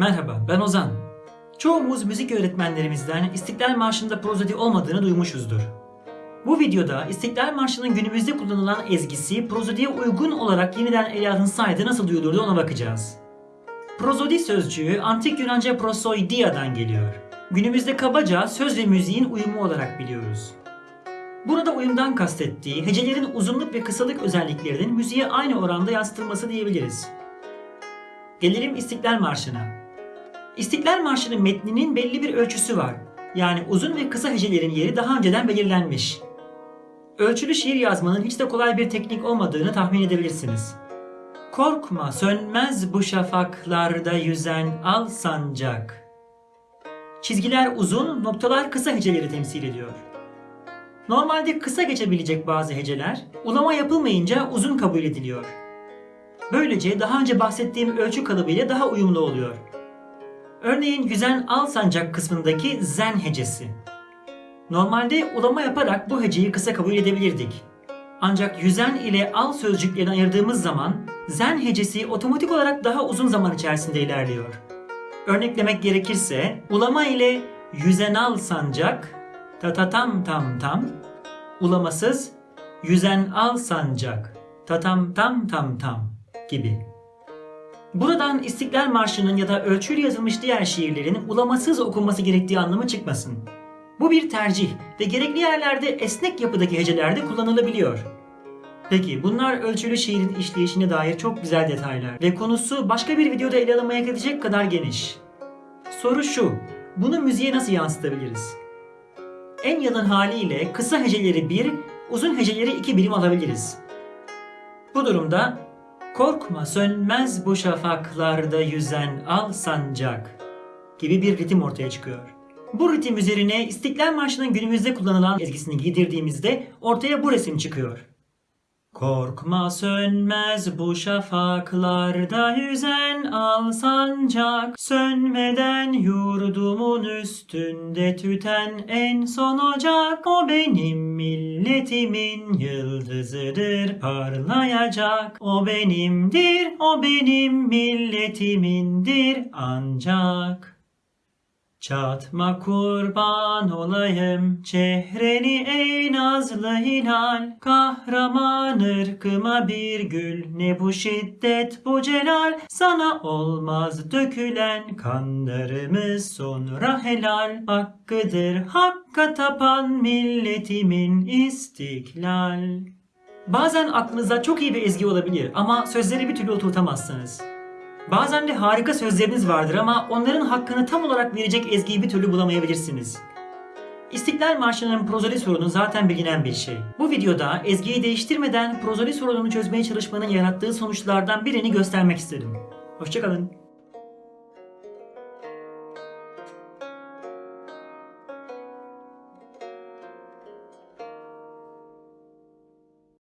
Merhaba, ben Ozan. Çoğumuz müzik öğretmenlerimizden İstiklal Marşı'nda prozodi olmadığını duymuşuzdur. Bu videoda İstiklal Marşı'nın günümüzde kullanılan ezgisi prozodiye uygun olarak yeniden ele alınsaydı nasıl duyulurdu ona bakacağız. Prozodi sözcüğü antik Yunanca prosoidia'dan geliyor. Günümüzde kabaca söz ve müziğin uyumu olarak biliyoruz. Burada uyumdan kastettiği hecelerin uzunluk ve kısalık özelliklerinin müziğe aynı oranda yansıtılması diyebiliriz. Gelelim İstiklal Marşı'na. İstiklal Marşı'nın metninin belli bir ölçüsü var. Yani uzun ve kısa hecelerin yeri daha önceden belirlenmiş. Ölçülü şiir yazmanın hiç de kolay bir teknik olmadığını tahmin edebilirsiniz. Korkma sönmez bu şafaklarda yüzen al sancak. Çizgiler uzun, noktalar kısa heceleri temsil ediyor. Normalde kısa geçebilecek bazı heceler, ulama yapılmayınca uzun kabul ediliyor. Böylece daha önce bahsettiğim ölçü kalıbıyla daha uyumlu oluyor. Örneğin yüzen al sancak kısmındaki zen hecesi. Normalde ulama yaparak bu heceyi kısa kabul edebilirdik. Ancak yüzen ile al sözcüklerini ayırdığımız zaman zen hecesi otomatik olarak daha uzun zaman içerisinde ilerliyor. Örneklemek gerekirse ulama ile yüzen al sancak ta ta tam tam tam ulamasız yüzen al sancak ta tam tam tam tam gibi. Buradan İstiklal Marşı'nın ya da ölçüyle yazılmış diğer şiirlerin ulamasız okunması gerektiği anlamı çıkmasın. Bu bir tercih ve gerekli yerlerde esnek yapıdaki hecelerde kullanılabiliyor. Peki bunlar ölçülü şiirin işleyişine dair çok güzel detaylar ve konusu başka bir videoda ele alınmaya gidecek kadar geniş. Soru şu, bunu müziğe nasıl yansıtabiliriz? En yalın haliyle kısa heceleri 1, uzun heceleri 2 birim alabiliriz. Bu durumda korkma sönmez bu şafaklarda yüzen al sancak gibi bir ritim ortaya çıkıyor. Bu ritim üzerine İstiklal Marşı'nın günümüzde kullanılan ezgisini giydirdiğimizde ortaya bu resim çıkıyor. Korkma sönmez bu şafaklarda yüzen al sancak. Sönmeden yurdumun üstünde tüten en son ocak. O benim milletimin yıldızıdır parlayacak. O benimdir, o benim milletimindir ancak Çatma kurban olayım çehreni ey nazlı hilal. Kahraman ırkıma bir gül ne bu şiddet bu celal. Sana olmaz dökülen kanlarımız sonra helal. Hakkıdır hakka tapan milletimin istiklal. Bazen aklınıza çok iyi bir ezgi olabilir ama sözleri bir türlü oturtamazsınız. Bazen de harika sözleriniz vardır ama onların hakkını tam olarak verecek ezgiyi bir türlü bulamayabilirsiniz. İstiklal Marşı'nın prozoli sorunu zaten bilinen bir şey. Bu videoda ezgiyi değiştirmeden prozoli sorununu çözmeye çalışmanın yarattığı sonuçlardan birini göstermek istedim. Hoşçakalın.